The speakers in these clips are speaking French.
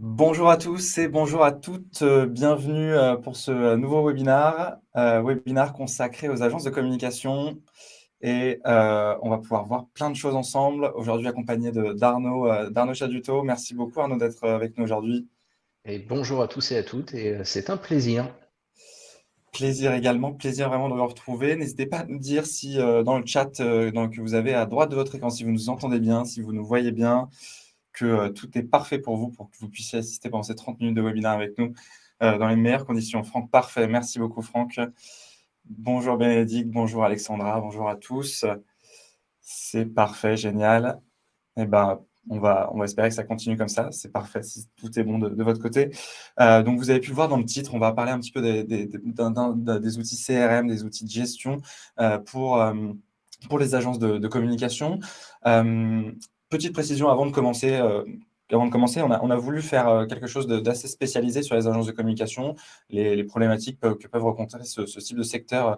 Bonjour à tous et bonjour à toutes, euh, bienvenue euh, pour ce euh, nouveau webinaire, webinaire consacré aux agences de communication et on va pouvoir voir plein de choses ensemble, aujourd'hui accompagné d'Arnaud d'Arnaud Chaduto. Merci beaucoup Arnaud d'être avec nous aujourd'hui. Et bonjour à tous et à toutes, et c'est un plaisir. Plaisir également, plaisir vraiment de vous retrouver. N'hésitez pas à nous dire si dans le chat que vous avez à droite de votre écran, si vous nous entendez bien, si vous nous voyez bien, que euh, tout est parfait pour vous, pour que vous puissiez assister pendant ces 30 minutes de webinaire avec nous euh, dans les meilleures conditions. Franck, parfait. Merci beaucoup, Franck. Bonjour Bénédicte, bonjour Alexandra, bonjour à tous. C'est parfait, génial. Eh ben, on va, on va espérer que ça continue comme ça. C'est parfait si tout est bon de, votre côté. Euh, donc, vous avez pu le voir dans le titre, on va parler un petit peu des, outils CRM, des outils de gestion pour, pour les agences de, communication. Petite précision avant de commencer, euh, on a, voulu faire euh, quelque chose d'assez spécialisé sur les agences de communication, les, problématiques que peuvent rencontrer ce, type de secteur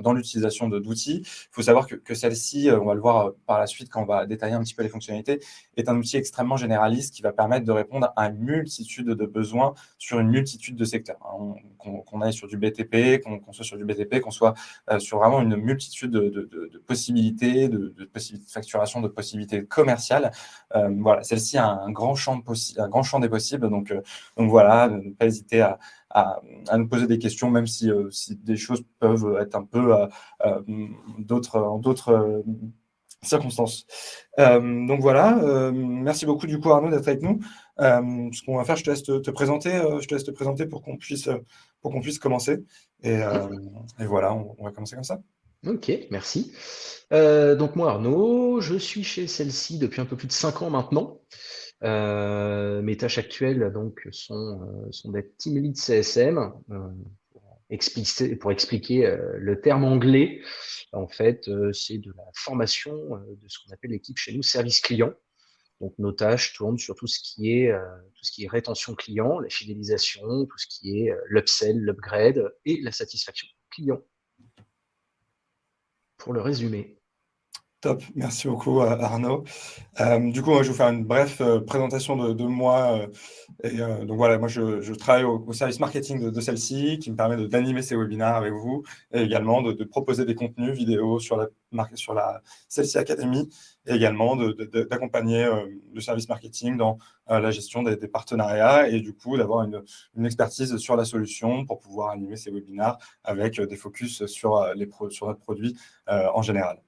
dans l'utilisation d'outils. Il faut savoir que, que celle-ci, euh, on va le voir euh, par la suite quand on va détailler un petit peu les fonctionnalités, est un outil extrêmement généraliste qui va permettre de répondre à une multitude de besoins sur une multitude de secteurs. Hein, qu'on aille sur du BTP, qu'on soit sur du BTP, qu'on soit sur vraiment une multitude de, de, de, possibilités, de, possibilités de facturation, de possibilités commerciales. voilà, celle-ci a un grand champ, un grand champ des possibles. Donc, donc voilà, ne pas hésiter à, à, nous poser des questions, même si, euh, des choses peuvent être un peu euh, euh, d'autres, en d'autres circonstances. donc voilà, merci beaucoup du coup Arnaud d'être avec nous. ce qu'on va faire, je te laisse te, présenter, je te laisse te présenter pour qu'on puisse, pour qu'on puisse commencer. Et, voilà, on, va commencer comme ça. Ok, merci. donc moi Arnaud, je suis chez celle-ci depuis un peu plus de 5 ans maintenant. Euh, mes tâches actuelles donc, sont, euh, sont d'être team lead CSM. Euh, pour expliquer, le terme anglais, en fait, c'est de la formation de ce qu'on appelle l'équipe chez nous service client. Donc nos tâches tournent sur tout ce qui est tout ce qui est rétention client, la fidélisation, tout ce qui est l'upsell, l'upgrade et la satisfaction client. Pour le résumé. Top, merci beaucoup Arnaud. Euh, du coup, je vais vous faire une brève euh, présentation de, moi. Euh, donc voilà, moi je, travaille au, service marketing de, celle-ci qui me permet d'animer ces webinaires avec vous et également de, proposer des contenus vidéo sur la, sur la celle-ci Academy et également d'accompagner le service marketing dans la gestion des, partenariats et du coup d'avoir une, une, expertise sur la solution pour pouvoir animer ces webinaires avec des focus sur, les sur notre produit en général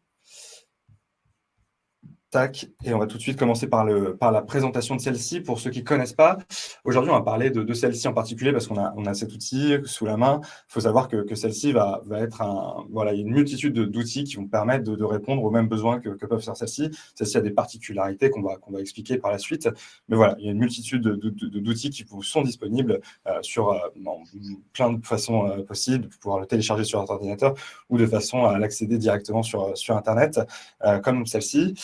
et on va tout de suite commencer par, le, par la présentation de celle-ci. Pour ceux qui ne connaissent pas, aujourd'hui, on va parler de, celle-ci en particulier parce qu'on a, on a cet outil sous la main. Il faut savoir que, celle-ci va, va être un... Voilà, une multitude d'outils qui vont permettre de, répondre aux mêmes besoins que, peuvent faire celle-ci. Celle-ci a des particularités qu'on va, qu'on va expliquer par la suite. Mais voilà, il y a une multitude d'outils qui vous sont disponibles euh, sur euh, plein de façons euh, possibles, de pouvoir le télécharger sur votre ordinateur ou de façon à l'accéder directement sur, sur Internet, comme celle-ci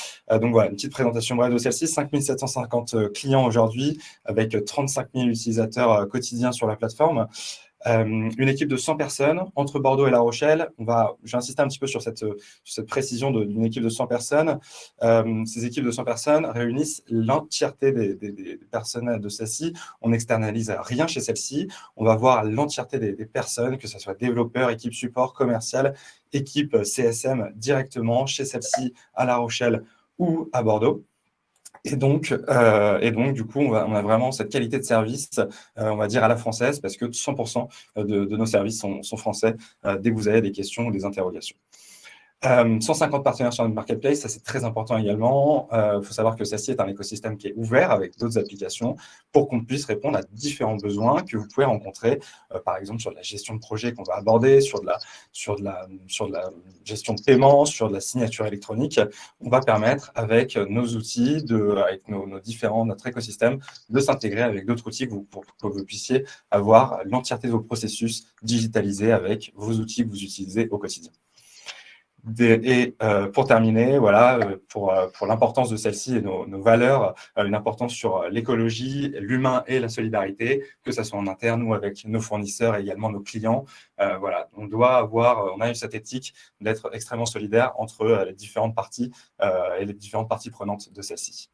donc voilà, une petite présentation brève de celle-ci. 5750 euh, clients aujourd'hui, avec 35 000 utilisateurs euh, quotidiens sur la plateforme. Euh, une équipe de 100 personnes entre Bordeaux et La Rochelle. On va, j'ai un petit peu sur cette, précision d'une équipe de 100 personnes. ces équipes de 100 personnes réunissent l'entièreté des, des, personnes de celle-ci. On n'externalise rien chez celle-ci. On va voir l'entièreté des, personnes, que ce soit développeurs, équipe support, commercial, équipe CSM directement chez celle-ci à La Rochelle ou à Bordeaux. Et donc, euh, et donc, du coup, on, a vraiment cette qualité de service, euh, on va dire à la française, parce que 100% de, nos services sont, français euh, dès que vous avez des questions ou des interrogations. 150 euh, partenaires sur notre marketplace, ça c'est très important également. Il euh, faut savoir que celle-ci est un écosystème qui est ouvert avec d'autres applications pour qu'on puisse répondre à différents besoins que vous pouvez rencontrer, euh, par exemple sur la gestion de projet qu'on va aborder, sur de, la, gestion de paiement, sur la signature électronique. On va permettre avec nos outils, de, avec nos, différents, notre écosystème, de s'intégrer avec d'autres outils pour que vous puissiez avoir l'entièreté de vos processus digitalisés avec vos outils que vous utilisez au quotidien et euh, pour terminer, voilà, euh, pour, euh, pour l'importance de celle-ci et nos, valeurs, une importance sur l'écologie, l'humain et la solidarité, que ce soit en interne ou avec nos fournisseurs et également nos clients. voilà, on doit avoir, on a eu cette éthique d'être extrêmement solidaire entre les différentes parties et les différentes parties prenantes de celle-ci.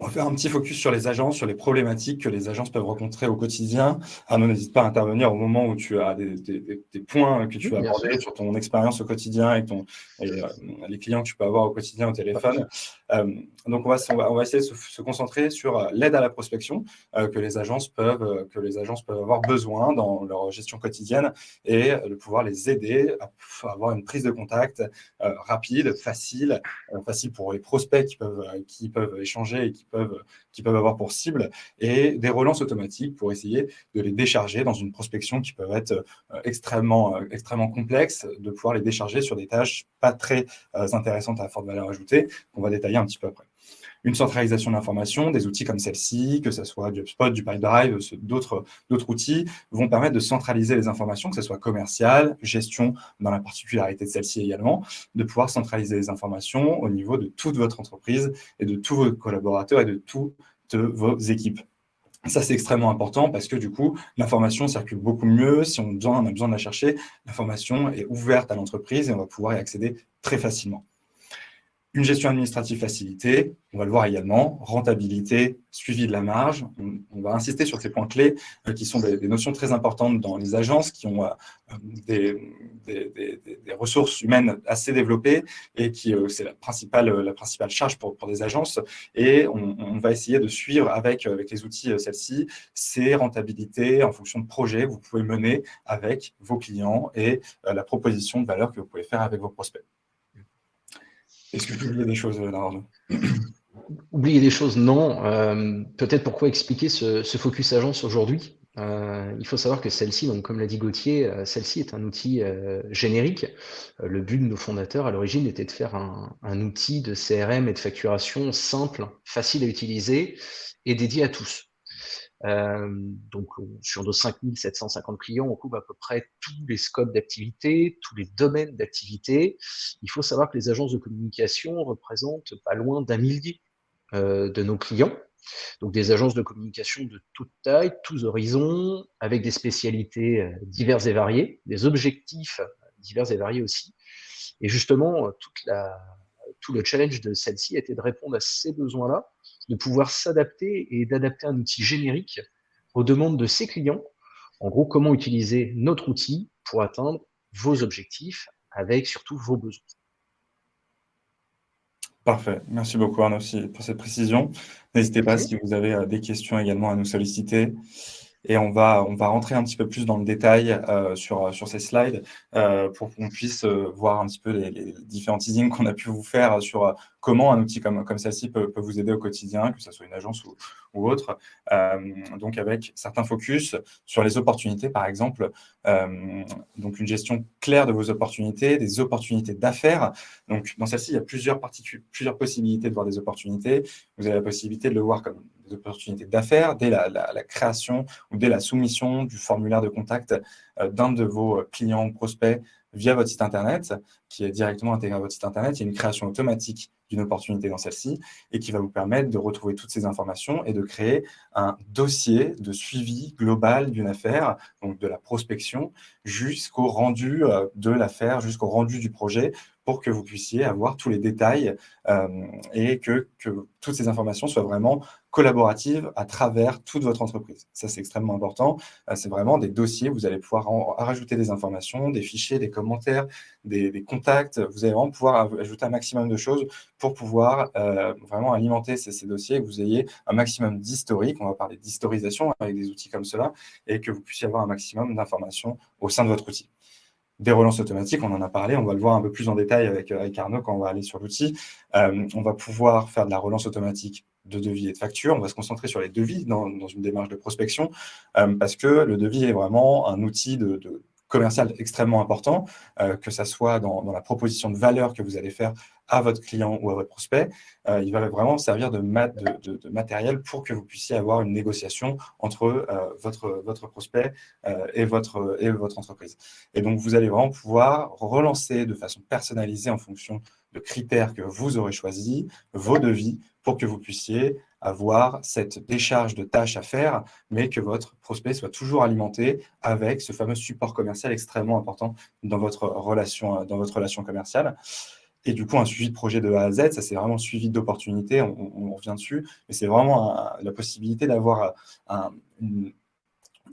On va faire un petit focus sur les agences, sur les problématiques que les agences peuvent rencontrer au quotidien. Arnaud, n'hésite pas à intervenir au moment où tu as des, points que tu vas aborder sur ton expérience au quotidien et, ton, euh, les clients que tu peux avoir au quotidien au téléphone. Euh, donc, on va, essayer de se, concentrer sur euh, l'aide à la prospection que, les agences peuvent, que les agences peuvent avoir besoin dans leur gestion quotidienne et de pouvoir les aider à avoir une prise de contact rapide, facile, facile pour les prospects qui peuvent, qui peuvent échanger et qui peuvent, qui peuvent avoir pour cible, et des relances automatiques pour essayer de les décharger dans une prospection qui peut être euh, extrêmement, euh, extrêmement complexe, de pouvoir les décharger sur des tâches pas très euh, intéressantes à forte valeur ajoutée, qu'on va détailler un petit peu après une centralisation d'informations, des outils comme celle-ci, que ce soit du HubSpot, du PipeDrive, d'autres outils, vont permettre de centraliser les informations, que ce soit commercial, gestion, dans la particularité de celle-ci également, de pouvoir centraliser les informations au niveau de toute votre entreprise et de tous vos collaborateurs et de toutes vos équipes. Ça, c'est extrêmement important parce que du coup, l'information circule beaucoup mieux. Si on a besoin de la chercher, l'information est ouverte à l'entreprise et on va pouvoir y accéder très facilement. Une gestion administrative facilitée, on va le voir également, rentabilité, suivi de la marge. On, va insister sur ces points clés euh, qui sont des, notions très importantes dans les agences qui ont euh, des, ressources humaines assez développées et qui euh, c'est la principale, la principale charge pour, pour des agences. Et on, va essayer de suivre avec, avec les outils celles-ci ces rentabilités en fonction de projets que vous pouvez mener avec vos clients et la proposition de valeur que vous pouvez faire avec vos prospects. Est-ce que tu oublies des choses, Oublier des choses, non. Euh, peut-être pourquoi expliquer ce, focus agence aujourd'hui? Euh, il faut savoir que celle-ci, comme l'a dit Gauthier, euh, celle-ci est un outil générique. le but de nos fondateurs à l'origine était de faire un, outil de CRM et de facturation simple, facile à utiliser et dédié à tous. Euh, donc, sur nos 5750 clients, on couvre à peu près tous les scopes d'activité, tous les domaines d'activité. Il faut savoir que les agences de communication représentent pas loin d'un millier euh, de nos clients. Donc, des agences de communication de toute taille, tous horizons, avec des spécialités euh, diverses et variées, des objectifs divers et variés aussi. Et justement, tout le challenge de celle-ci était de répondre à ces besoins-là de pouvoir s'adapter et d'adapter un outil générique aux demandes de ses clients. En gros, comment utiliser notre outil pour atteindre vos objectifs avec surtout vos besoins. Parfait. Merci beaucoup Arnaud pour cette précision. N'hésitez pas si vous avez euh, des questions également à nous solliciter. Et on va, on va rentrer un petit peu plus dans le détail euh, sur, sur ces slides euh, pour qu'on puisse voir un petit peu les, différents teasings qu'on a pu vous faire sur comment un outil comme, comme celle-ci peut, vous aider au quotidien, que ce soit une agence ou, autre. Euh, donc, avec certains focus sur les opportunités, par exemple. Euh, donc, une gestion claire de vos opportunités, des opportunités d'affaires. Donc, dans celle-ci, il y a plusieurs, plusieurs possibilités de voir des opportunités. Vous avez la possibilité de le voir comme opportunités d'affaires dès la, création ou dès la soumission du formulaire de contact euh, d'un de vos clients ou prospects via votre site Internet, qui est directement intégré à votre site Internet. Il y a une création automatique d'une opportunité dans celle-ci et qui va vous permettre de retrouver toutes ces informations et de créer un dossier de suivi global d'une affaire, donc de la prospection, jusqu'au rendu euh, de l'affaire, jusqu'au rendu du projet, pour que vous puissiez avoir tous les détails euh, et que, que, toutes ces informations soient vraiment collaboratives à travers toute votre entreprise. Ça, c'est extrêmement important. Euh, c'est vraiment des dossiers, vous allez pouvoir rajouter des informations, des fichiers, des commentaires, des, contacts. Vous allez vraiment pouvoir ajouter un maximum de choses pour pouvoir euh, vraiment alimenter ces, dossiers que vous ayez un maximum d'historique. On va parler d'historisation avec des outils comme cela et que vous puissiez avoir un maximum d'informations au sein de votre outil des relances automatiques, on en a parlé, on va le voir un peu plus en détail avec, avec Arnaud quand on va aller sur l'outil. Euh, on va pouvoir faire de la relance automatique de devis et de factures. On va se concentrer sur les devis dans, une démarche de prospection euh, parce que le devis est vraiment un outil de, commercial extrêmement important, euh, que ce soit dans, la proposition de valeur que vous allez faire à votre client ou à votre prospect, euh, il va vraiment servir de, de, matériel pour que vous puissiez avoir une négociation entre euh, votre, votre prospect et, votre, et votre entreprise. Et donc, vous allez vraiment pouvoir relancer de façon personnalisée en fonction de critères que vous aurez choisis, vos devis, pour que vous puissiez avoir cette décharge de tâches à faire, mais que votre prospect soit toujours alimenté avec ce fameux support commercial extrêmement important dans votre relation, dans votre relation commerciale. et du coup un suivi de projet de A à Z. Ça, c'est vraiment suivi d'opportunités, on, revient dessus, mais c'est vraiment la possibilité d'avoir une,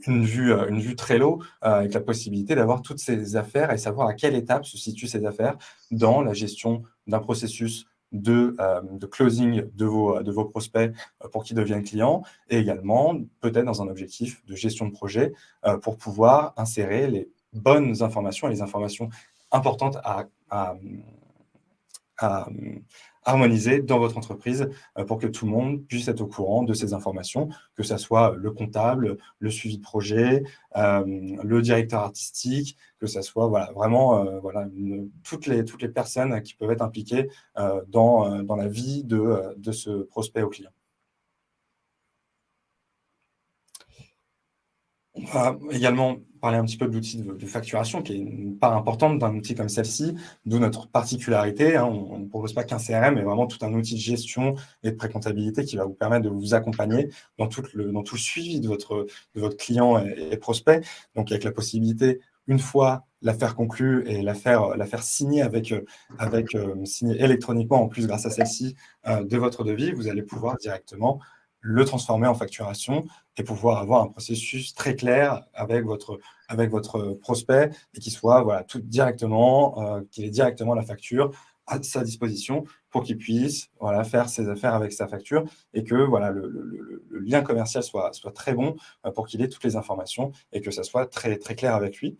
une vue, euh, une vue euh, avec la possibilité d'avoir toutes ces affaires et savoir à quelle étape se situent ces affaires dans la gestion d'un processus de, euh, de, closing de vos, prospects pour qu'ils deviennent clients et également peut-être dans un objectif de gestion de projet pour pouvoir insérer les bonnes informations et les informations importantes à, harmoniser dans votre entreprise euh, pour que tout le monde puisse être au courant de ces informations, que ce soit le comptable, le suivi de projet, euh, le directeur artistique, que ce soit vraiment euh, toutes, les, personnes qui peuvent être impliquées dans, dans la vie de, de ce prospect au client. On va également parler un petit peu de l'outil de, facturation, qui est une part importante d'un outil comme celle-ci, d'où notre particularité. Hein. on ne propose pas qu'un CRM, mais vraiment tout un outil de gestion et de précomptabilité qui va vous permettre de vous accompagner dans tout le, dans tout suivi de votre, de votre client et, prospect. Donc, avec la possibilité, une fois l'affaire conclue et l'affaire faire signer avec, avec euh, signer électroniquement, en plus grâce à celle-ci, euh, de votre devis, vous allez pouvoir directement le transformer en facturation et pouvoir avoir un processus très clair avec votre, avec votre prospect et qui soit voilà, tout directement, euh, qu'il ait directement la facture à sa disposition pour qu'il puisse voilà, faire ses affaires avec sa facture et que voilà, le, lien commercial soit, soit très bon euh, pour qu'il ait toutes les informations et que ça soit très, très clair avec lui.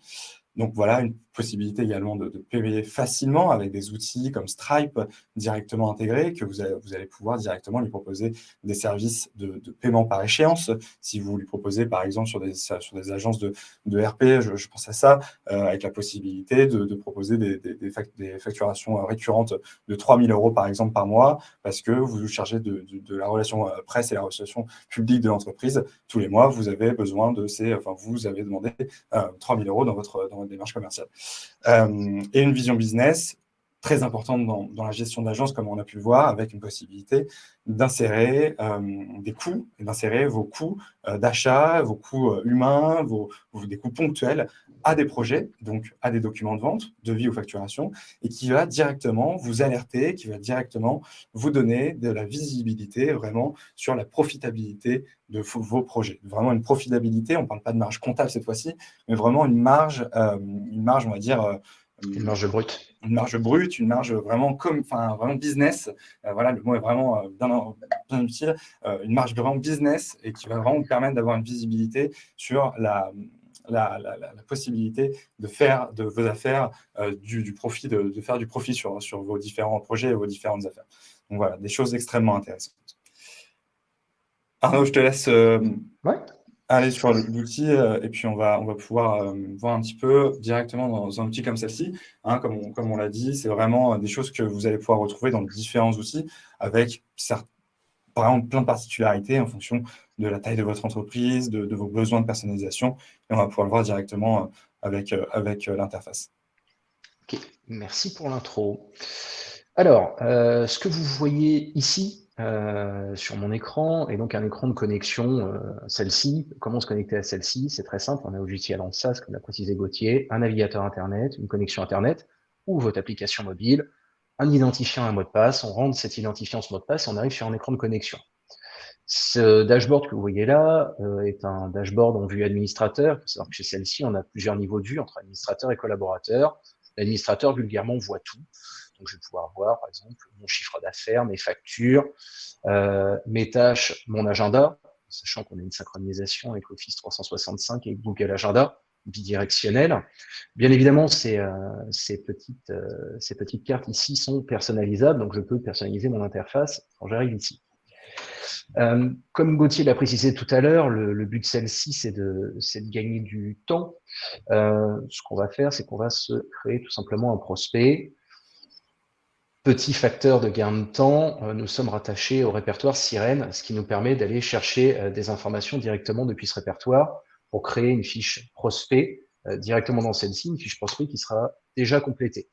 Donc voilà, une possibilité également de, payer facilement avec des outils comme Stripe directement intégrés, que vous allez, pouvoir directement lui proposer des services de, paiement par échéance. Si vous lui proposez, par exemple, sur des, sur des agences de, RP, je, pense à ça, euh, avec la possibilité de, proposer des, des, facturations récurrentes de 3 000 euros, par exemple, par mois, parce que vous vous chargez de, la relation euh, presse et la relation publique de l'entreprise. Tous les mois, vous avez besoin de ces, enfin, vous avez demandé 3 euh, 000 euros dans votre démarche commerciale. Euh, et une vision business très importante dans, la gestion d'agence, comme on a pu le voir, avec une possibilité d'insérer euh, des coûts, d'insérer vos coûts euh, d'achat, vos coûts humains, vos, des coûts ponctuels à des projets, donc à des documents de vente, de vie ou facturation, et qui va directement vous alerter, qui va directement vous donner de la visibilité vraiment sur la profitabilité de vos projets. Vraiment une profitabilité, on ne parle pas de marge comptable cette fois-ci, mais vraiment une marge, une marge, on va dire, une marge brute. Une marge brute, une marge vraiment comme, enfin vraiment business. Euh, voilà, le mot est vraiment euh, bien, utile. Euh, une marge vraiment business et qui va vraiment vous permettre d'avoir une visibilité sur la, la, possibilité de faire de vos affaires du, profit, de, faire du profit sur, sur vos différents projets et vos différentes affaires. Donc voilà, des choses extrêmement intéressantes. Arnaud, je te laisse. Aller sur l'outil euh, et puis on va, on va pouvoir euh, voir un petit peu directement dans un outil comme celle-ci. Hein, comme on, l'a dit, c'est vraiment des choses que vous allez pouvoir retrouver dans différents outils avec certes, par exemple plein de particularités en fonction de la taille de votre entreprise, de, vos besoins de personnalisation et on va pouvoir le voir directement euh, avec, avec l'interface. Ok, merci pour l'intro. Alors, ce que vous voyez ici, euh, sur mon écran, et donc un écran de connexion, euh, celle-ci. Comment se connecter à celle-ci? C'est très simple, on a logiciel en comme l'a précisé Gauthier, un navigateur Internet, une connexion Internet, ou votre application mobile, un identifiant, un mot de passe, on rentre cet identifiant, ce mot de passe, et on arrive sur un écran de connexion. Ce dashboard que vous voyez là euh, est un dashboard en vue administrateur. Il que chez celle-ci, on a plusieurs niveaux de vue entre administrateur et collaborateur. L'administrateur, vulgairement, voit tout. Donc, je vais pouvoir voir, par exemple, mon chiffre d'affaires, mes factures, euh, mes tâches, mon agenda, sachant qu'on a une synchronisation avec Office 365 et Google Agenda bidirectionnel. Bien évidemment, ces, euh, euh, ces petites cartes ici sont personnalisables, donc je peux personnaliser mon interface quand j'arrive ici. Comme Gauthier l'a précisé tout à l'heure, le, but de celle-ci, c'est de, gagner du temps. Ce qu'on va faire, c'est qu'on va se créer tout simplement un prospect Petit facteur de gain de temps, euh, nous sommes rattachés au répertoire Sirène, ce qui nous permet d'aller chercher euh, des informations directement depuis ce répertoire pour créer une fiche prospect euh, directement dans celle-ci, une fiche prospect qui sera déjà complétée.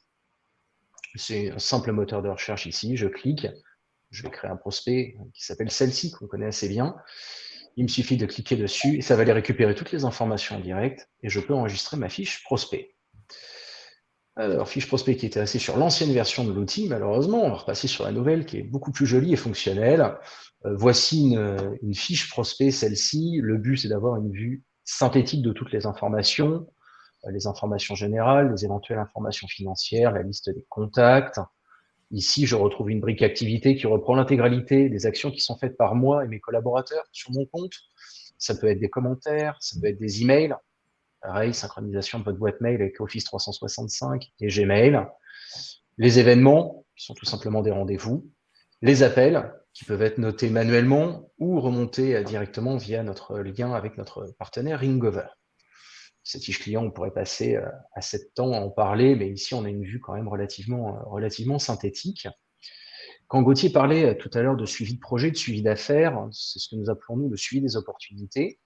C'est un simple moteur de recherche ici, je clique, je vais créer un prospect qui s'appelle celle-ci, qu'on connaît assez bien. Il me suffit de cliquer dessus et ça va aller récupérer toutes les informations en direct et je peux enregistrer ma fiche prospect. Alors, fiche prospect qui était resté sur l'ancienne version de l'outil, malheureusement, on va repasser sur la nouvelle qui est beaucoup plus jolie et fonctionnelle. Euh, voici une, fiche prospect, celle-ci. Le but, c'est d'avoir une vue synthétique de toutes les informations, euh, les informations générales, les éventuelles informations financières, la liste des contacts. Ici, je retrouve une brique activité qui reprend l'intégralité des actions qui sont faites par moi et mes collaborateurs sur mon compte. Ça peut être des commentaires, ça peut être des emails, Pareil, synchronisation de votre boîte mail avec Office 365 et Gmail. Les événements, qui sont tout simplement des rendez-vous. Les appels, qui peuvent être notés manuellement ou remontés directement via notre lien avec notre partenaire Ringover. Cette fiche client, on pourrait passer euh, à 7 temps à en parler, mais ici, on a une vue quand même relativement, euh, relativement synthétique. Quand Gauthier parlait euh, tout à l'heure de suivi de projet, de suivi d'affaires, c'est ce que nous appelons nous le suivi des opportunités.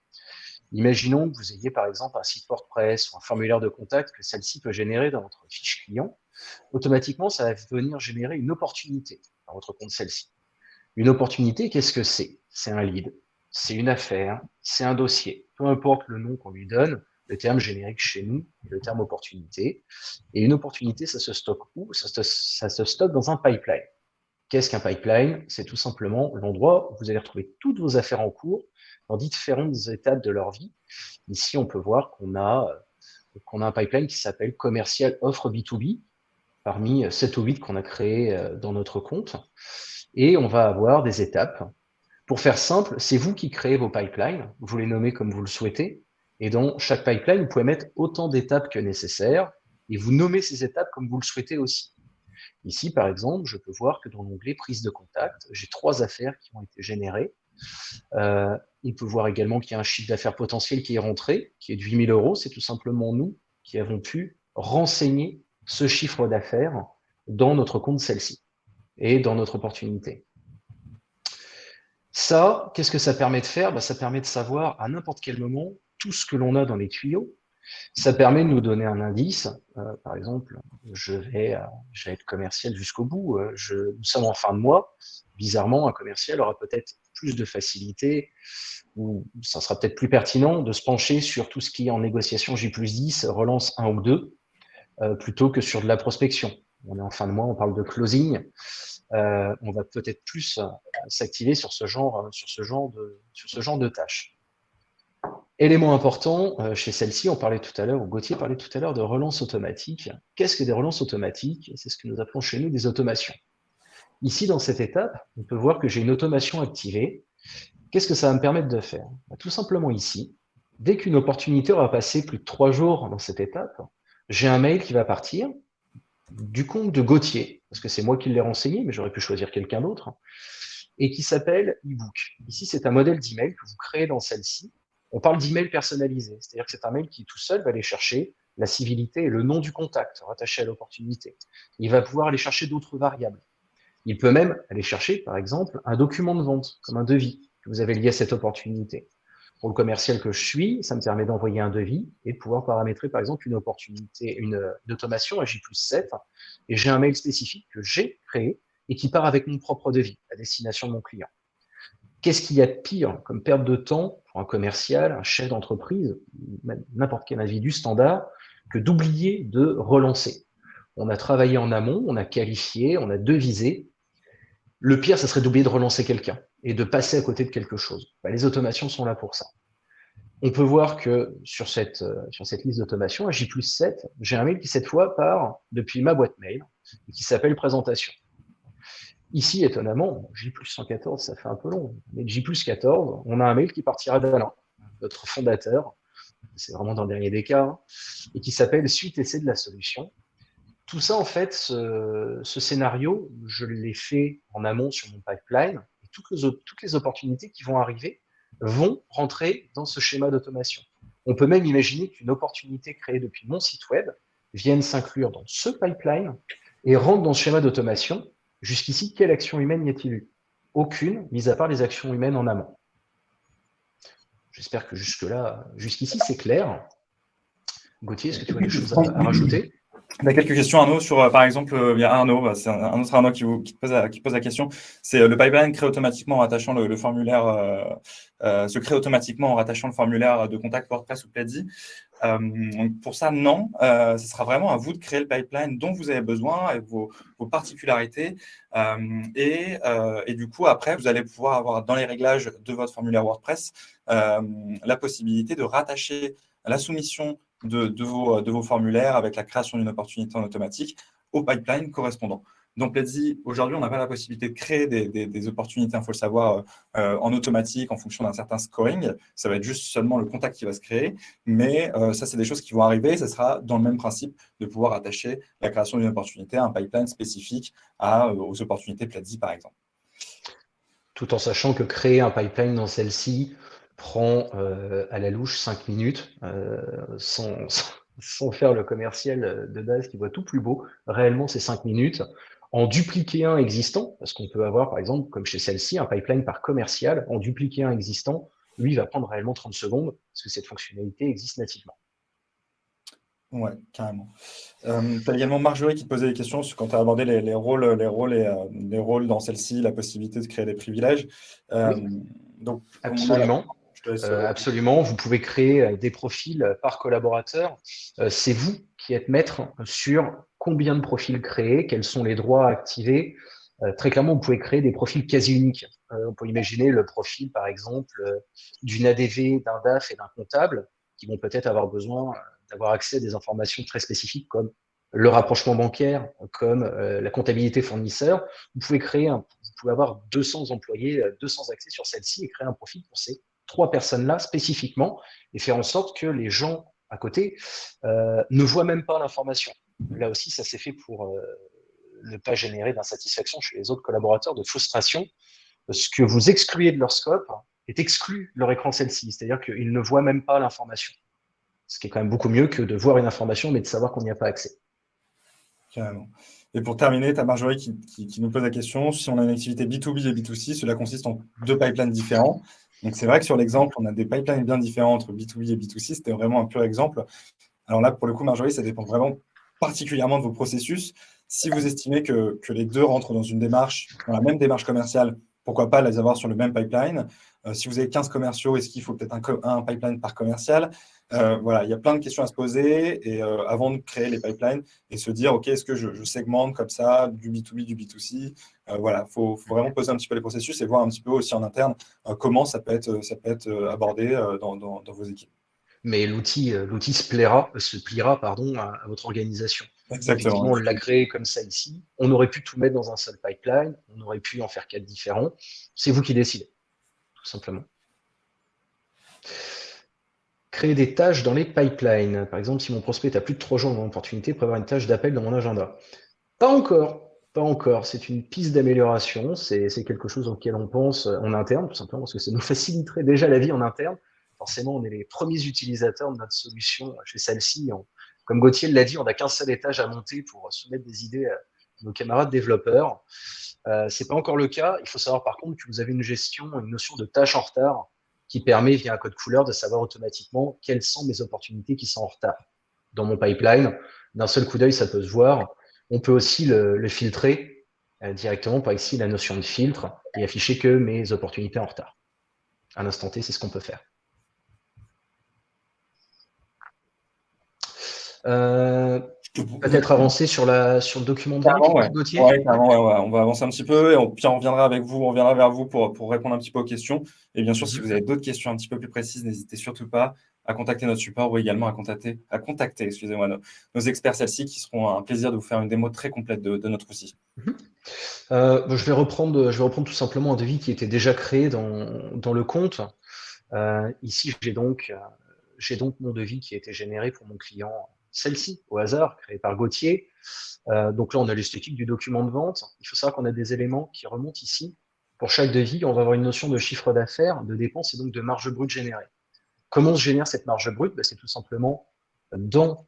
Imaginons que vous ayez par exemple un site WordPress ou un formulaire de contact que celle-ci peut générer dans votre fiche client. Automatiquement, ça va venir générer une opportunité dans votre compte celle-ci. Une opportunité, qu'est-ce que c'est? C'est un lead, c'est une affaire, c'est un dossier. Peu importe le nom qu'on lui donne, le terme générique chez nous le terme opportunité. Et une opportunité, ça se stocke où? Ça se stocke dans un pipeline. Qu'est-ce qu'un pipeline? C'est tout simplement l'endroit où vous allez retrouver toutes vos affaires en cours dans différentes étapes de leur vie. Ici, on peut voir qu'on a, euh, un pipeline qui s'appelle commercial offre B2B, parmi 7 ou 8 qu'on a créé euh, dans notre compte. Et on va avoir des étapes. Pour faire simple, c'est vous qui créez vos pipelines, vous les nommez comme vous le souhaitez, et dans chaque pipeline, vous pouvez mettre autant d'étapes que nécessaire, et vous nommez ces étapes comme vous le souhaitez aussi. Ici, par exemple, je peux voir que dans l'onglet prise de contact, j'ai trois affaires qui ont été générées. Euh, on peut voir également qu'il y a un chiffre d'affaires potentiel qui est rentré, qui est de 8000 euros. C'est tout simplement nous qui avons pu renseigner ce chiffre d'affaires dans notre compte celle-ci et dans notre opportunité. Ça, qu'est-ce que ça permet de faire? Bah, Ça permet de savoir à n'importe quel moment tout ce que l'on a dans les tuyaux. Ça permet de nous donner un indice. Euh, par exemple, je vais, euh, je vais être commercial jusqu'au bout. je, nous sommes en fin de mois. Bizarrement, un commercial aura peut-être plus de facilité, ou ça sera peut-être plus pertinent de se pencher sur tout ce qui est en négociation J plus 10, relance 1 ou 2, euh, plutôt que sur de la prospection. On est en fin de mois, on parle de closing. Euh, on va peut-être plus euh, s'activer sur sur sur ce genre de tâches. Élément important, chez celle-ci, on parlait tout à l'heure, ou Gauthier parlait tout à l'heure de relance automatique. Qu'est-ce que des relances automatiques? C'est ce que nous appelons chez nous des automations. Ici, dans cette étape, on peut voir que j'ai une automation activée. Qu'est-ce que ça va me permettre de faire? Bah, Tout simplement ici, dès qu'une opportunité aura passé plus de trois jours dans cette étape, j'ai un mail qui va partir du compte de Gauthier, parce que c'est moi qui l'ai renseigné, mais j'aurais pu choisir quelqu'un d'autre, et qui s'appelle ebook. Ici, c'est un modèle d'email que vous créez dans celle-ci. On parle d'email personnalisé, c'est-à-dire que c'est un mail qui tout seul va aller chercher la civilité et le nom du contact rattaché à l'opportunité. Il va pouvoir aller chercher d'autres variables. Il peut même aller chercher, par exemple, un document de vente, comme un devis, que vous avez lié à cette opportunité. Pour le commercial que je suis, ça me permet d'envoyer un devis et de pouvoir paramétrer, par exemple, une opportunité, une, automation à J plus 7. Et j'ai un mail spécifique que j'ai créé et qui part avec mon propre devis à destination de mon client. Qu'est-ce qu'il y a de pire comme perte de temps pour un commercial, un chef d'entreprise, n'importe quel individu standard, que d'oublier de relancer? On a travaillé en amont, on a qualifié, on a devisé, le pire, ça serait d'oublier de relancer quelqu'un et de passer à côté de quelque chose. Bah, les automations sont là pour ça. On peut voir que sur cette, euh, sur cette liste d'automation, à J plus 7, j'ai un mail qui cette fois part depuis ma boîte mail qui s'appelle présentation. Ici, étonnamment, J plus 114, ça fait un peu long, mais J plus 14, on a un mail qui partira d'Alain, notre fondateur, c'est vraiment dans le dernier des cas, et qui s'appelle Suite essai de la solution, tout ça, en fait, ce, scénario, je l'ai fait en amont sur mon pipeline. Et toutes, les, toutes les opportunités qui vont arriver vont rentrer dans ce schéma d'automation. On peut même imaginer qu'une opportunité créée depuis mon site web vienne s'inclure dans ce pipeline et rentre dans ce schéma d'automation. Jusqu'ici, quelle action humaine y a-t-il eu? Aucune, mis à part les actions humaines en amont. J'espère que jusque-là, jusqu'ici, c'est clair. Gauthier, est-ce que tu as des choses à rajouter? On a quelques questions, Arnaud, sur, euh, par exemple, euh, il y a Arnaud, bah, c'est un, autre Arnaud qui, pose, la, question. C'est euh, le pipeline crée automatiquement en rattachant le, formulaire, se crée automatiquement en rattachant le formulaire de contact WordPress ou Pledzi. pour ça, non. ce sera vraiment à vous de créer le pipeline dont vous avez besoin avec vos, particularités. Et, et, du coup, après, vous allez pouvoir avoir dans les réglages de votre formulaire WordPress la possibilité de rattacher la soumission de, vos, formulaires avec la création d'une opportunité en automatique au pipeline correspondant. Donc, Let's aujourd'hui, on n'a pas la possibilité de créer des, opportunités, il faut le savoir, euh, en automatique en fonction d'un certain scoring. Ça va être juste seulement le contact qui va se créer. Mais euh, ça, c'est des choses qui vont arriver. Ça sera dans le même principe de pouvoir attacher la création d'une opportunité à un pipeline spécifique à, euh, aux opportunités Platzi, par exemple. Tout en sachant que créer un pipeline dans celle-ci, prend à la louche 5 minutes euh, sans, sans, faire le commercial de base qui voit tout plus beau. Réellement, c'est 5 minutes. En dupliquer un existant, parce qu'on peut avoir, par exemple, comme chez celle-ci, un pipeline par commercial, en dupliquer un existant, lui va prendre réellement 30 secondes, parce que cette fonctionnalité existe nativement. Ouais, carrément. Euh, tu as également Marjorie qui te posait des questions sur quand tu as abordé les, rôles, les, rôles et, les rôles dans celle-ci, la possibilité de créer des privilèges. donc, Absolument. Euh, absolument. Vous pouvez créer euh, des profils euh, par collaborateur. c'est vous qui êtes maître sur combien de profils créer, quels sont les droits activés. très clairement, vous pouvez créer des profils quasi uniques. on peut imaginer le profil, par exemple, d'une ADV, d'un DAF et d'un comptable qui vont peut-être avoir besoin d'avoir accès à des informations très spécifiques comme le rapprochement bancaire, comme la comptabilité fournisseur. Vous pouvez créer, vous pouvez avoir 200 employés, 200 accès sur celle-ci et créer un profil pour ces trois personnes-là spécifiquement et faire en sorte que les gens à côté euh, ne voient même pas l'information. Là aussi, ça s'est fait pour euh, ne pas générer d'insatisfaction chez les autres collaborateurs, de frustration. Ce que vous excluez de leur scope est exclu leur écran celle-ci, c'est-à-dire qu'ils ne voient même pas l'information. Ce qui est quand même beaucoup mieux que de voir une information, mais de savoir qu'on n'y a pas accès. Carrément. Et pour terminer, tu as Marjorie qui, qui, nous pose la question, si on a une activité B2B et B2C, cela consiste en deux pipelines différents. Donc, c'est vrai que sur l'exemple, on a des pipelines bien différents entre B2B et B2C. C'était vraiment un pur exemple. Alors là, pour le coup, Marjorie, ça dépend vraiment particulièrement de vos processus. Si vous estimez que, les deux rentrent dans une démarche, dans la même démarche commerciale, pourquoi pas les avoir sur le même pipeline? Euh, Si vous avez 15 commerciaux, est-ce qu'il faut peut-être un, pipeline par commercial? Euh, Voilà, il y a plein de questions à se poser et euh, avant de créer les pipelines et se dire, OK, est-ce que je, segmente comme ça du B2B, du B2C Voilà, il faut, vraiment poser un petit peu les processus et voir un petit peu aussi en interne comment ça peut être, ça peut être abordé dans, vos équipes. Mais l'outil se, pliera, se pliera pardon, à votre organisation. Exactement. on l'a créé comme ça ici. On aurait pu tout mettre dans un seul pipeline. On aurait pu en faire quatre différents. C'est vous qui décidez, tout simplement. Créer des tâches dans les pipelines. Par exemple, si mon prospect a plus de trois jours dans mon opportunité, prévoir une tâche d'appel dans mon agenda. Pas encore. Pas encore. C'est une piste d'amélioration. C'est quelque chose auquel on pense en interne, tout simplement, parce que ça nous faciliterait déjà la vie en interne. Forcément, on est les premiers utilisateurs de notre solution chez celle-ci comme Gauthier l'a dit, on n'a qu'un seul étage à monter pour soumettre des idées à nos camarades développeurs. Euh, Ce n'est pas encore le cas. Il faut savoir par contre que vous avez une gestion, une notion de tâche en retard qui permet, via un code couleur, de savoir automatiquement quelles sont mes opportunités qui sont en retard dans mon pipeline. D'un seul coup d'œil, ça peut se voir. On peut aussi le, filtrer euh, directement par ici la notion de filtre et afficher que mes opportunités en retard. À l'instant T, c'est ce qu'on peut faire. Euh, peut-être avancer sur, la, sur le document de Gauthier on va avancer un petit peu et on, puis on reviendra avec vous, on reviendra vers vous pour, pour répondre un petit peu aux questions. Et bien sûr, si vous avez d'autres questions un petit peu plus précises, n'hésitez surtout pas à contacter notre support ou également à contacter, à contacter excusez-moi, nos, experts celles-ci qui seront un plaisir de vous faire une démo très complète de, notre outil. Mhm. Euh, je, vais reprendre, je vais reprendre tout simplement un devis qui était déjà créé dans, dans le compte. Euh, ici, j'ai donc, j'ai donc mon devis qui a été généré pour mon client celle-ci, au hasard, créée par Gauthier. Euh, donc là, on a l'esthétique du document de vente. Il faut savoir qu'on a des éléments qui remontent ici. Pour chaque devis, on va avoir une notion de chiffre d'affaires, de dépenses et donc de marge brute générée. Comment se génère cette marge brute? Ben, C'est tout simplement dans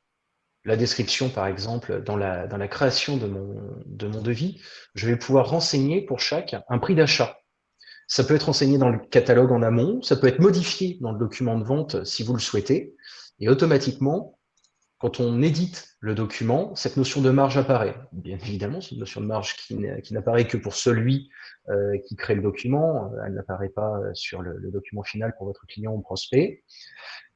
la description, par exemple, dans la, création de mon devis, je vais pouvoir renseigner pour chaque un prix d'achat. Ça peut être renseigné dans le catalogue en amont, ça peut être modifié dans le document de vente si vous le souhaitez, et automatiquement, quand on édite le document, cette notion de marge apparaît. Bien évidemment, c'est une notion de marge qui, n'apparaît que pour celui euh, qui crée le document. Elle n'apparaît pas sur le, document final pour votre client ou prospect.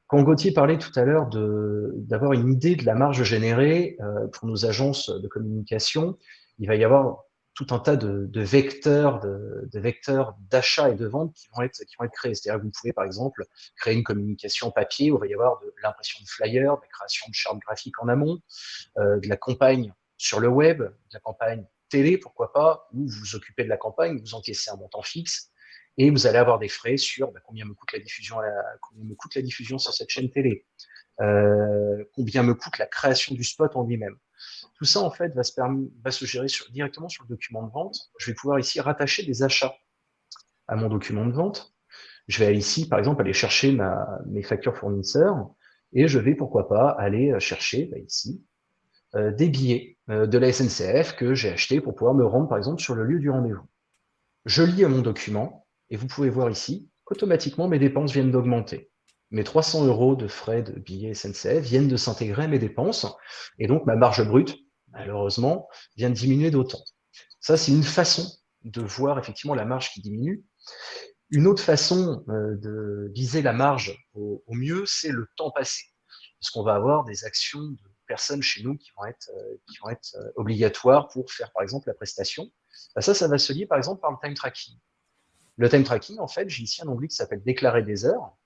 Quand Gauthier parlait tout à l'heure d'avoir une idée de la marge générée euh, pour nos agences de communication, il va y avoir tout un tas de, vecteurs, de, vecteurs d'achat et de vente qui vont être, qui vont être créés. C'est-à-dire que vous pouvez, par exemple, créer une communication papier où il va y avoir de l'impression de flyers, de la création de chartes graphiques en amont, euh, de la campagne sur le web, de la campagne télé, pourquoi pas, où vous vous occupez de la campagne, vous encaissez un montant fixe, et vous allez avoir des frais sur bah, combien me coûte la diffusion, combien me coûte la diffusion sur cette chaîne télé, euh, combien me coûte la création du spot en lui-même. Tout ça, en fait, va se, gérer directement sur le document de vente. Je vais pouvoir ici rattacher des achats à mon document de vente. Je vais ici, par exemple, aller chercher ma, mes factures fournisseurs et je vais, pourquoi pas, aller chercher bah, ici euh, des billets euh, de la SNCF que j'ai achetés pour pouvoir me rendre, par exemple, sur le lieu du rendez-vous. Je lis à mon document et vous pouvez voir ici qu'automatiquement mes dépenses viennent d'augmenter mes 300 euros de frais de billets SNCF viennent de s'intégrer à mes dépenses, et donc ma marge brute, malheureusement, vient de diminuer d'autant. Ça, c'est une façon de voir effectivement la marge qui diminue. Une autre façon euh, de viser la marge au, mieux, c'est le temps passé. Parce qu'on va avoir des actions de personnes chez nous qui vont être, euh, euh, obligatoires pour faire, par exemple, la prestation. Bah, ça, ça va se lier, par exemple, par le time tracking. Le time tracking, en fait, j'ai ici un onglet qui s'appelle déclarer des heures.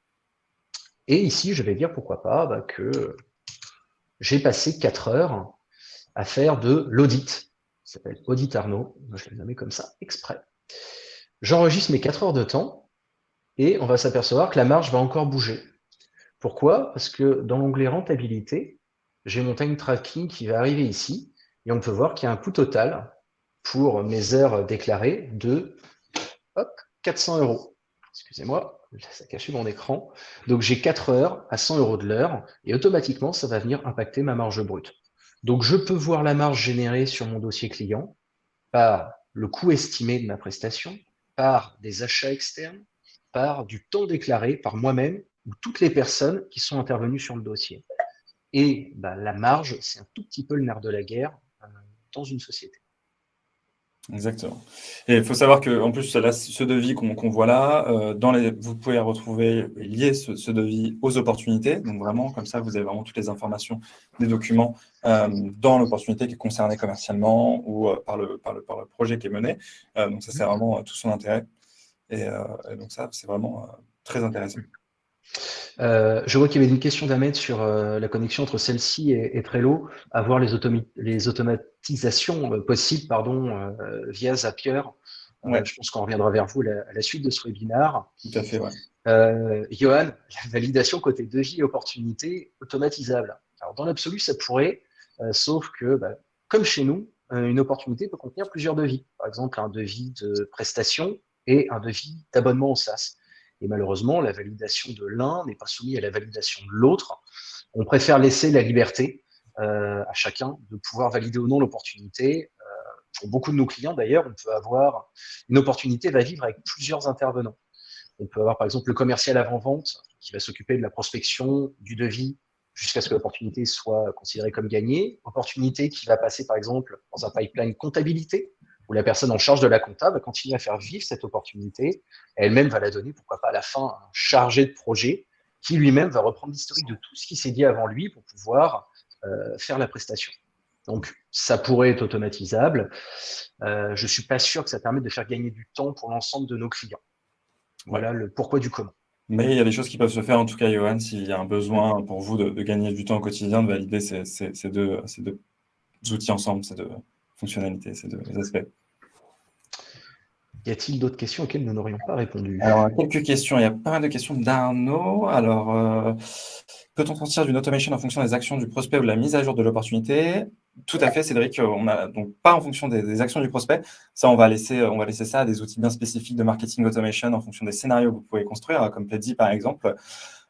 Et ici, je vais dire pourquoi pas bah, que j'ai passé 4 heures à faire de l'audit. Ça s'appelle Audit Arnaud. Je l'ai nommé comme ça exprès. J'enregistre mes 4 heures de temps et on va s'apercevoir que la marge va encore bouger. Pourquoi? Parce que dans l'onglet rentabilité, j'ai mon time tracking qui va arriver ici et on peut voir qu'il y a un coût total pour mes heures déclarées de hop, 400 euros. Excusez-moi, ça caché mon écran. Donc j'ai 4 heures à 100 euros de l'heure et automatiquement, ça va venir impacter ma marge brute. Donc je peux voir la marge générée sur mon dossier client par le coût estimé de ma prestation, par des achats externes, par du temps déclaré par moi-même ou toutes les personnes qui sont intervenues sur le dossier. Et bah, la marge, c'est un tout petit peu le nerf de la guerre euh, dans une société. Exactement. Et il faut savoir qu'en plus, ce devis qu'on voit là, euh, dans les, vous pouvez retrouver lier ce, devis aux opportunités. Donc vraiment, comme ça, vous avez vraiment toutes les informations des documents euh, dans l'opportunité qui est concernée commercialement ou euh, par, le, par, le, par, le, projet qui est mené. donc ça, c'est vraiment tout son intérêt. Et, et donc ça, c'est vraiment très intéressant. Euh, je vois qu'il y avait une question d'Ahmed sur euh, la connexion entre celle-ci et, Trello, avoir les, les automatisations euh, possibles pardon, via Zapier. je pense qu'on reviendra vers vous à la, suite de ce webinaire. Tout à fait, ouais. Johan, la validation côté devis et opportunité automatisable. Alors, dans l'absolu, ça pourrait, sauf que, bah, comme chez nous, une opportunité peut contenir plusieurs devis. Par exemple, un devis de prestation et un devis d'abonnement au SaaS. Et malheureusement, la validation de l'un n'est pas soumise à la validation de l'autre. On préfère laisser la liberté euh, à chacun de pouvoir valider ou non l'opportunité. Euh, pour beaucoup de nos clients, d'ailleurs, on peut avoir une opportunité va vivre avec plusieurs intervenants. On peut avoir, par exemple, le commercial avant-vente qui va s'occuper de la prospection, du devis, jusqu'à ce que l'opportunité soit considérée comme gagnée. Opportunité qui va passer, par exemple, dans un pipeline comptabilité, où la personne en charge de la compta va continuer à faire vivre cette opportunité. Elle-même va la donner, pourquoi pas à la fin, un chargé de projet qui lui-même va reprendre l'historique de tout ce qui s'est dit avant lui pour pouvoir euh, faire la prestation. Donc, ça pourrait être automatisable. Euh, je ne suis pas sûr que ça permette de faire gagner du temps pour l'ensemble de nos clients. Voilà le pourquoi du comment. Mais il y a des choses qui peuvent se faire, en tout cas, Johan, s'il y a un besoin pour vous de, gagner du temps au quotidien, de valider ces, ces, deux, ces deux outils ensemble, ces deux fonctionnalités, ces deux aspects. Y a-t-il d'autres questions auxquelles nous n'aurions pas répondu? Alors, quelques questions. Il y a pas mal de questions d'Arnaud. Alors, euh, peut-on sortir d'une automation en fonction des actions du prospect ou de la mise à jour de l'opportunité? Tout à fait, Cédric. On a donc pas en fonction des, actions du prospect. Ça, on va, laisser, on va laisser ça à des outils bien spécifiques de marketing automation en fonction des scénarios que vous pouvez construire, comme Pledzi par exemple.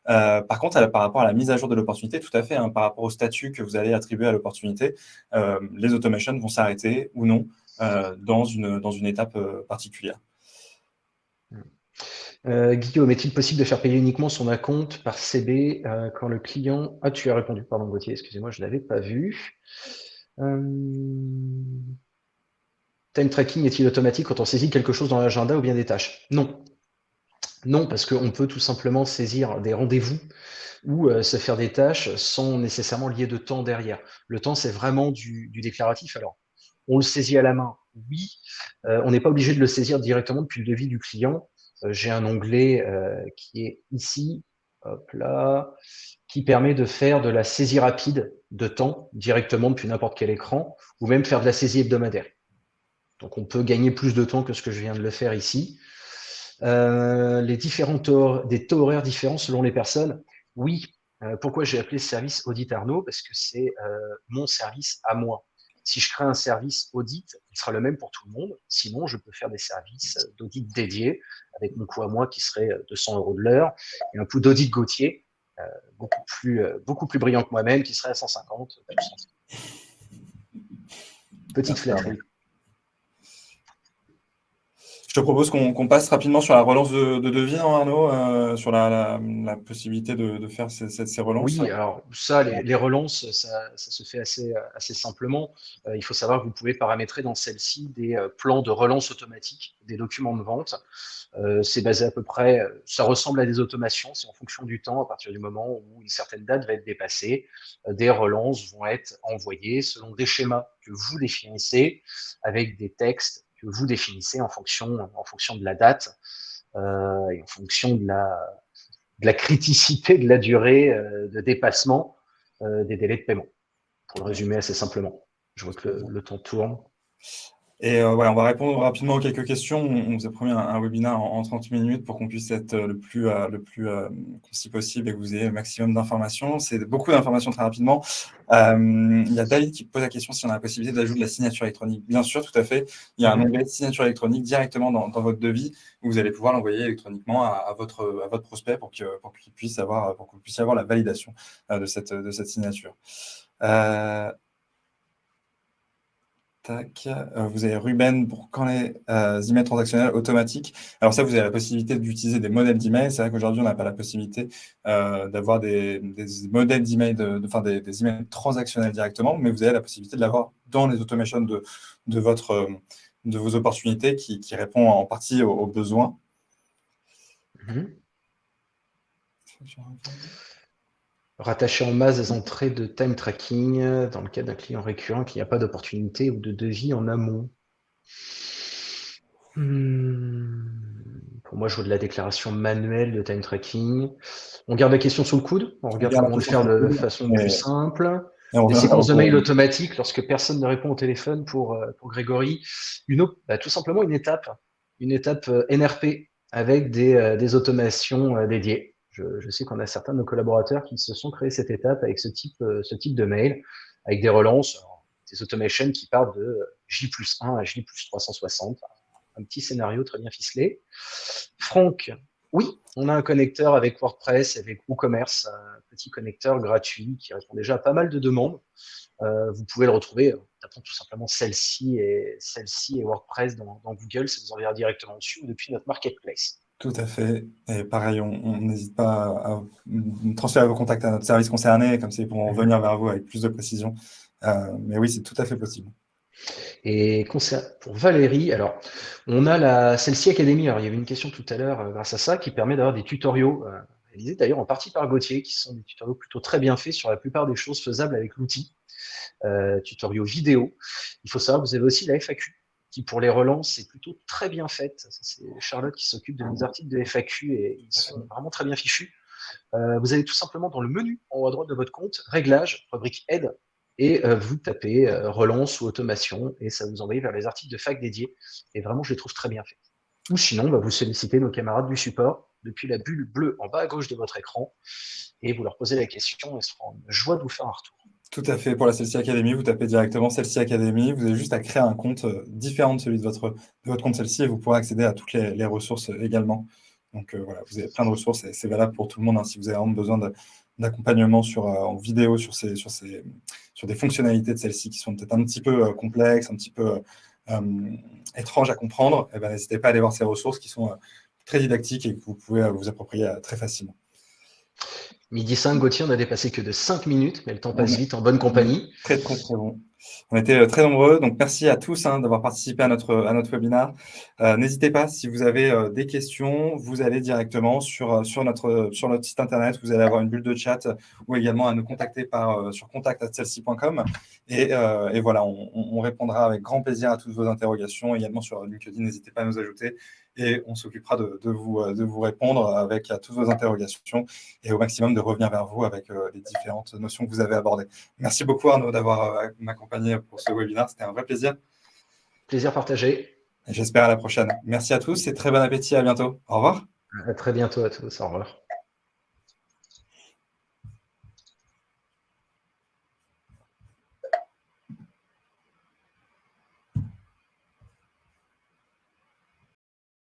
Euh, par contre, par rapport à la mise à jour de l'opportunité, tout à fait, hein, par rapport au statut que vous allez attribuer à l'opportunité, euh, les automations vont s'arrêter ou non euh, dans, une, étape particulière. Guillaume, est-il possible de faire payer uniquement son compte par CB quand le client... Ah, tu as répondu, pardon Gauthier, excusez-moi, je ne l'avais pas vu. Time tracking est-il automatique quand on saisit quelque chose dans l'agenda ou bien des tâches? Non. Non, parce qu'on peut tout simplement saisir des rendez-vous ou se faire des tâches sans nécessairement lier de temps derrière. Le temps, c'est vraiment du, déclaratif. Alors, on le saisit à la main, oui. on n'est pas obligé de le saisir directement depuis le devis du client. Euh, j'ai un onglet euh, qui est ici, hop là, qui permet de faire de la saisie rapide de temps directement depuis n'importe quel écran, ou même faire de la saisie hebdomadaire. Donc on peut gagner plus de temps que ce que je viens de le faire ici. Euh, les différents taux, des taux horaires différents selon les personnes. Oui, pourquoi j'ai appelé service Audit Arnaud? Parce que c'est mon service à moi. Si je crée un service audit, il sera le même pour tout le monde. Sinon, je peux faire des services d'audit dédiés avec mon coût à moi qui serait 200 euros de l'heure et un coût d'audit Gauthier euh, beaucoup, plus, euh, beaucoup plus brillant que moi-même qui serait à 150. Petite flatterie. Te propose qu'on passe rapidement sur la relance de, devis, hein, Arnaud, euh, sur la, possibilité de, faire ces, ces, relances. Oui, alors ça, les, relances, ça, se fait assez, assez simplement. Euh, il faut savoir que vous pouvez paramétrer dans celle-ci des euh, plans de relance automatique des documents de vente. c'est basé à peu près, ça ressemble à des automations, c'est en fonction du temps, à partir du moment où une certaine date va être dépassée, des relances vont être envoyées selon des schémas que vous définissez avec des textes que vous définissez en fonction, en fonction de la date euh, et en fonction de la, de la criticité de la durée euh, de dépassement euh, des délais de paiement. Pour le résumer assez simplement. Je vois que le, le temps tourne. Et euh, on va répondre rapidement aux quelques questions. On, vous a promis un, webinaire en, 30 minutes pour qu'on puisse être euh, le plus, euh, le plus concis possible et que vous ayez le maximum d'informations. C'est beaucoup d'informations très rapidement. il y a David qui pose la question si on a la possibilité d'ajouter de la signature électronique. Bien sûr, tout à fait. Il y a un onglet signature électronique directement dans, votre devis où vous allez pouvoir l'envoyer électroniquement à, votre, à votre prospect pour qu'il pour puisse avoir, pour avoir la validation de, cette, de cette signature. Euh, vous avez Ruben pour quand les euh, emails transactionnels automatiques. Alors ça, vous avez la possibilité d'utiliser des modèles d'emails. C'est vrai qu'aujourd'hui, on n'a pas la possibilité euh, d'avoir des, modèles d'emails, de, enfin des, emails transactionnels directement, mais vous avez la possibilité de l'avoir dans les automations de, de, votre, de vos opportunités qui, qui répond en partie aux, besoins. Mm-hmm rattacher en masse des entrées de time tracking euh, dans le cas d'un client récurrent qui n'a pas d'opportunité ou de devis en amont. Hmm. Pour moi, je vois de la déclaration manuelle de time tracking. On garde la question sous le coude. On regarde comment le faire de façon plus simple. Des séquences de mail automatiques lorsque personne ne répond au téléphone pour, euh, pour Grégory. Une bah, tout simplement une étape, une étape euh, NRP avec des, des automations dédiées. Je, sais qu'on a certains de nos collaborateurs qui se sont créés cette étape avec ce type, euh, de mail, avec des relances, des automations qui partent de J plus 1 à J plus 360. Un petit scénario très bien ficelé. Franck, oui, on a un connecteur avec WordPress, avec WooCommerce, un petit connecteur gratuit qui répond déjà à pas mal de demandes. Euh, vous pouvez le retrouver en tapant tout simplement celle-ci et, celle et WordPress dans, dans Google, ça vous enverra directement dessus ou depuis notre marketplace. Tout à fait. Et pareil, on n'hésite pas à, transférer vos contacts à notre service concerné, comme ça ils pourront revenir vers vous avec plus de précision. Euh, mais oui, c'est tout à fait possible. Et pour Valérie, alors, on a la celle-ci Academy. Alors, il y avait une question tout à l'heure euh, grâce à ça qui permet d'avoir des tutoriaux euh, réalisés d'ailleurs en partie par Gauthier, qui sont des tutoriaux plutôt très bien faits sur la plupart des choses faisables avec l'outil. Tutoriaux vidéo. Il faut savoir, vous avez aussi la FAQ qui pour les relances est plutôt très bien faite. C'est Charlotte qui s'occupe de nos articles de FAQ et ils sont vraiment très bien fichus. Euh, vous allez tout simplement dans le menu en haut à droite de votre compte, Réglages, rubrique Aide, et euh, vous tapez euh, Relance ou Automation et ça vous envoie vers les articles de fac dédiés. Et vraiment, je les trouve très bien faits. Ou sinon, bah, vous sollicitez nos camarades du support depuis la bulle bleue en bas à gauche de votre écran et vous leur posez la question et ce sera une joie de vous faire un retour. Tout à fait. Pour la Celsi Academy, vous tapez directement Celsi Academy. Vous avez juste à créer un compte euh, différent de celui de votre, votre compte Celsi et vous pourrez accéder à toutes les, ressources euh, également. Donc euh, voilà, vous avez plein de ressources et c'est valable pour tout le monde. Hein, si vous avez vraiment besoin d'accompagnement en vidéo sur, ces, sur, ces, sur des fonctionnalités de celle-ci qui sont peut-être un petit peu complexes, un petit peu étranges à comprendre, eh ben, n'hésitez pas à aller voir ces ressources qui sont très didactique et que vous pouvez vous approprier très facilement. Midi 5, Gauthier, on a dépassé que de 5 minutes, mais le temps passe vite en bonne compagnie. Très, très, très bon. On était euh, très nombreux, donc merci à tous hein, d'avoir participé à notre, à notre webinaire. Euh, n'hésitez pas, si vous avez euh, des questions, vous allez directement sur, sur, notre, sur notre site internet, vous allez avoir une bulle de chat ou également à nous contacter par, sur contact.celsi.com. Et, et, voilà, on, on, répondra avec grand plaisir à toutes vos interrogations. Également sur LinkedIn, n'hésitez pas à nous ajouter et on s'occupera de, vous, euh, de vous répondre avec toutes vos interrogations et au maximum de revenir vers vous avec les différentes notions que vous avez abordées. Merci beaucoup Arnaud d'avoir euh, pour ce webinaire, c'était un vrai plaisir. Plaisir partagé. J'espère à la prochaine. Merci à tous et très bon appétit, à bientôt. Au revoir. À très bientôt à tous, au revoir.